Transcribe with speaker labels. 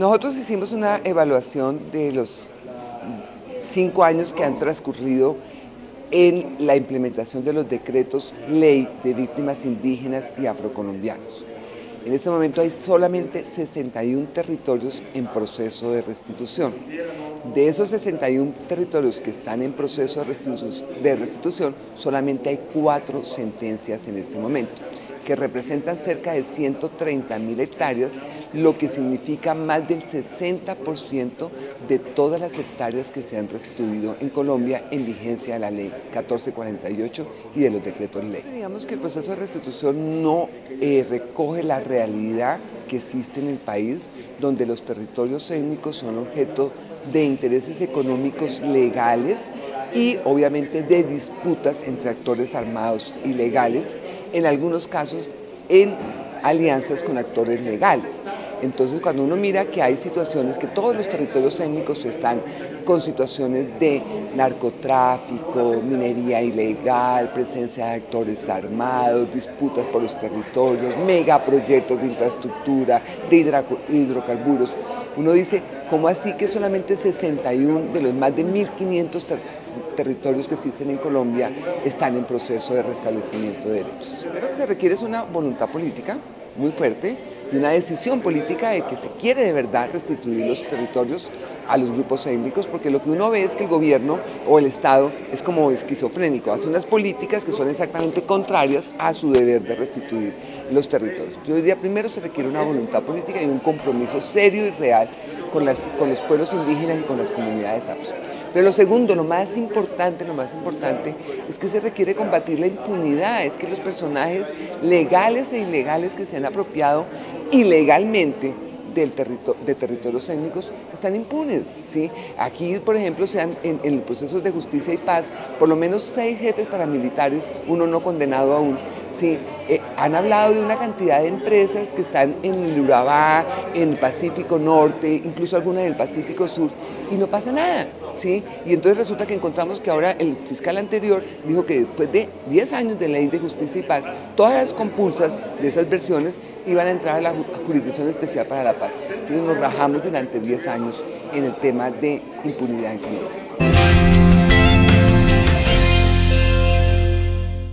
Speaker 1: Nosotros hicimos una evaluación de los cinco años que han transcurrido en la implementación de los decretos ley de víctimas indígenas y afrocolombianos. En este momento hay solamente 61 territorios en proceso de restitución. De esos 61 territorios que están en proceso de restitución, solamente hay cuatro sentencias en este momento que representan cerca de 130 mil hectáreas, lo que significa más del 60% de todas las hectáreas que se han restituido en Colombia en vigencia de la ley 1448 y de los decretos ley. Digamos que el proceso de restitución no eh, recoge la realidad que existe en el país, donde los territorios étnicos son objeto de intereses económicos legales y obviamente de disputas entre actores armados y legales en algunos casos en alianzas con actores legales. Entonces, cuando uno mira que hay situaciones, que todos los territorios étnicos están con situaciones de narcotráfico, minería ilegal, presencia de actores armados, disputas por los territorios, megaproyectos de infraestructura, de hidrocarburos, uno dice, ¿cómo así que solamente 61 de los más de 1.500 territorios que existen en Colombia están en proceso de restablecimiento de derechos. Lo que se requiere es una voluntad política muy fuerte y una decisión política de que se quiere de verdad restituir los territorios a los grupos étnicos, porque lo que uno ve es que el gobierno o el Estado es como esquizofrénico, hace unas políticas que son exactamente contrarias a su deber de restituir los territorios. Yo diría, primero se requiere una voluntad política y un compromiso serio y real con, con los pueblos indígenas y con las comunidades afro. Pero lo segundo, lo más importante, lo más importante es que se requiere combatir la impunidad, es que los personajes legales e ilegales que se han apropiado ilegalmente del de territorios étnicos están impunes. ¿sí? Aquí, por ejemplo, se han, en, en procesos de justicia y paz, por lo menos seis jefes paramilitares, uno no condenado aún, ¿sí? Eh, han hablado de una cantidad de empresas que están en el Urabá, en el Pacífico Norte, incluso algunas del Pacífico Sur, y no pasa nada. ¿sí? Y entonces resulta que encontramos que ahora el fiscal anterior dijo que después de 10 años de ley de justicia y paz, todas las compulsas de esas versiones iban a entrar a la Jurisdicción Especial para la Paz. Entonces nos rajamos durante 10 años en el tema de impunidad en Colombia.